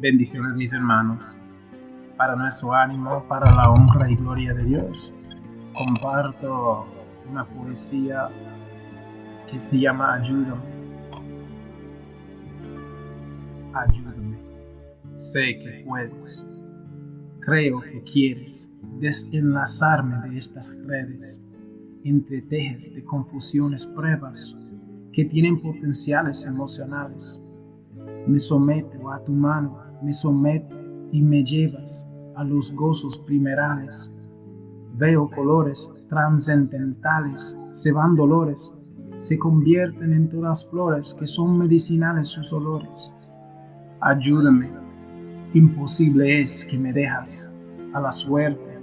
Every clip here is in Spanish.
Bendiciones mis hermanos. Para nuestro ánimo, para la honra y gloria de Dios, comparto una poesía que se llama Ayúdame. Ayúdame. Sé que puedes. Creo que quieres desenlazarme de estas redes, entre tejes de confusiones pruebas que tienen potenciales emocionales. Me someto a tu mano me someto y me llevas a los gozos primerales. Veo colores trascendentales, se van dolores, se convierten en todas flores que son medicinales sus olores. Ayúdame, imposible es que me dejas a la suerte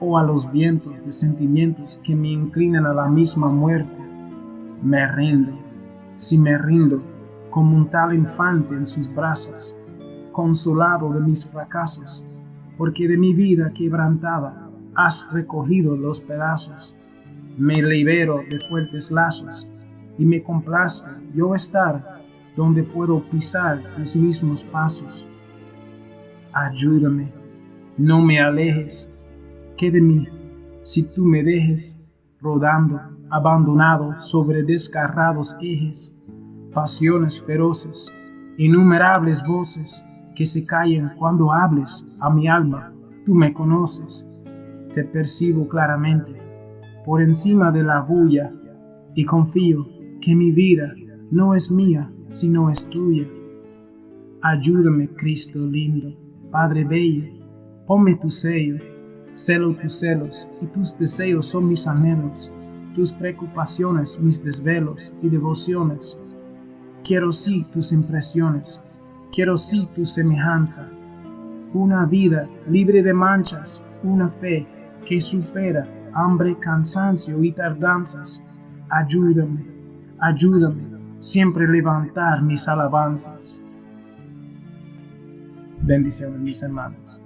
o a los vientos de sentimientos que me inclinan a la misma muerte. Me rindo, si me rindo, como un tal infante en sus brazos consolado de mis fracasos, porque de mi vida quebrantada has recogido los pedazos. Me libero de fuertes lazos y me complazco yo estar donde puedo pisar tus mismos pasos. Ayúdame, no me alejes, que de mí, si tú me dejes rodando, abandonado sobre descarrados ejes, pasiones feroces, innumerables voces, que se callen cuando hables a mi alma. Tú me conoces, te percibo claramente, por encima de la bulla, y confío que mi vida no es mía, sino es tuya. Ayúdame, Cristo lindo, Padre bello, ponme tu sello, celo tus celos, y tus deseos son mis anhelos, tus preocupaciones mis desvelos y devociones. Quiero sí tus impresiones, Quiero sí tu semejanza, una vida libre de manchas, una fe que supera hambre, cansancio y tardanzas. Ayúdame, ayúdame, siempre levantar mis alabanzas. Bendiciones mis hermanos.